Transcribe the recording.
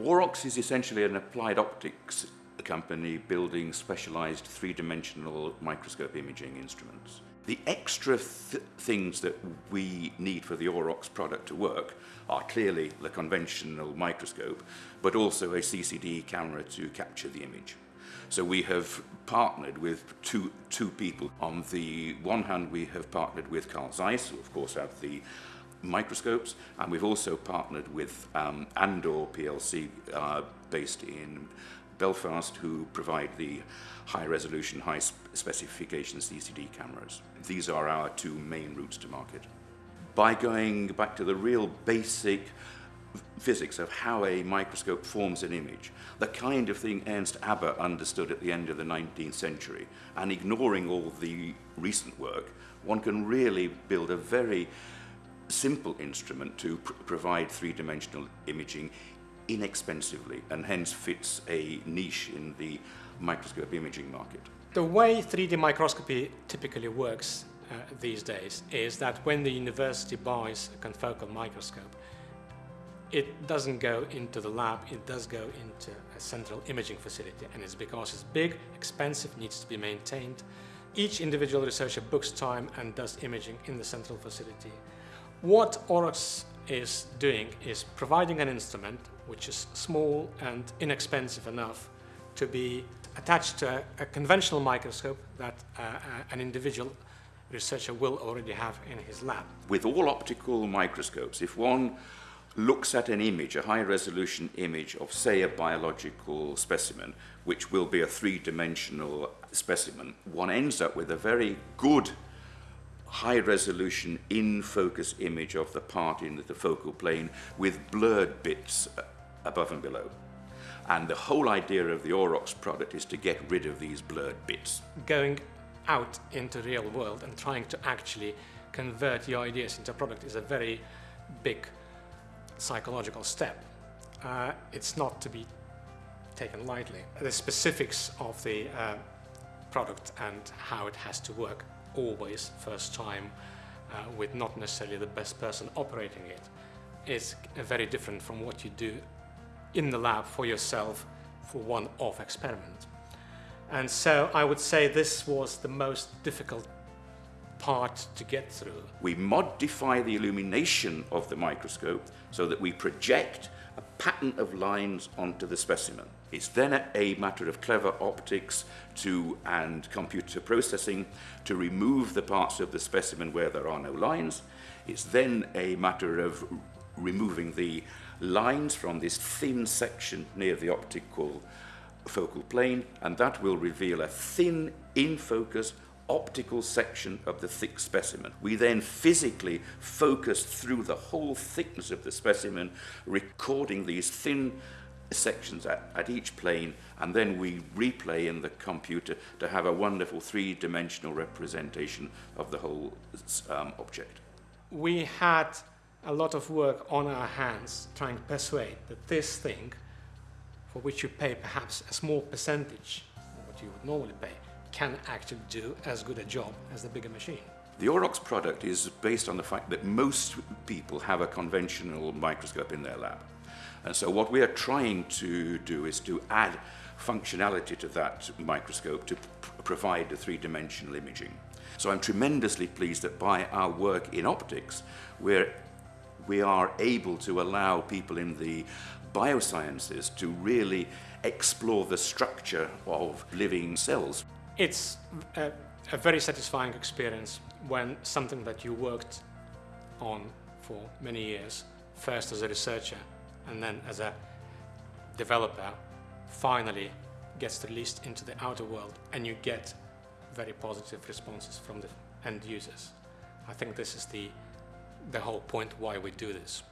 Aurox is essentially an applied optics company building specialized three-dimensional microscope imaging instruments. The extra th things that we need for the Aurox product to work are clearly the conventional microscope, but also a CCD camera to capture the image. So we have partnered with two, two people. On the one hand, we have partnered with Carl Zeiss, who of course have the microscopes, and we've also partnered with um, Andor PLC, uh, based in Belfast, who provide the high resolution, high specification CCD cameras. These are our two main routes to market. By going back to the real basic physics of how a microscope forms an image, the kind of thing Ernst Abbe understood at the end of the 19th century, and ignoring all the recent work, one can really build a very simple instrument to pr provide three-dimensional imaging inexpensively and hence fits a niche in the microscope imaging market. The way 3D microscopy typically works uh, these days is that when the university buys a confocal microscope, it doesn't go into the lab, it does go into a central imaging facility and it's because it's big, expensive, needs to be maintained. Each individual researcher books time and does imaging in the central facility. What Aurox is doing is providing an instrument which is small and inexpensive enough to be attached to a, a conventional microscope that uh, uh, an individual researcher will already have in his lab. With all optical microscopes, if one looks at an image, a high-resolution image of, say, a biological specimen, which will be a three-dimensional specimen, one ends up with a very good high resolution in focus image of the part in the focal plane with blurred bits above and below. And the whole idea of the Aurox product is to get rid of these blurred bits. Going out into the real world and trying to actually convert your ideas into a product is a very big psychological step. Uh, it's not to be taken lightly. The specifics of the uh, product and how it has to work always first time uh, with not necessarily the best person operating it is very different from what you do in the lab for yourself for one-off experiment. And so I would say this was the most difficult part to get through. We modify the illumination of the microscope so that we project pattern of lines onto the specimen. It's then a matter of clever optics to, and computer processing to remove the parts of the specimen where there are no lines. It's then a matter of removing the lines from this thin section near the optical focal plane, and that will reveal a thin, in-focus, optical section of the thick specimen. We then physically focus through the whole thickness of the specimen, recording these thin sections at, at each plane, and then we replay in the computer to have a wonderful three-dimensional representation of the whole um, object. We had a lot of work on our hands trying to persuade that this thing, for which you pay perhaps a small percentage what you would normally pay, can actually do as good a job as the bigger machine. The Aurox product is based on the fact that most people have a conventional microscope in their lab. And so what we are trying to do is to add functionality to that microscope to provide the three-dimensional imaging. So I'm tremendously pleased that by our work in optics, we're, we are able to allow people in the biosciences to really explore the structure of living cells. It's a, a very satisfying experience when something that you worked on for many years, first as a researcher and then as a developer, finally gets released into the outer world and you get very positive responses from the end users. I think this is the, the whole point why we do this.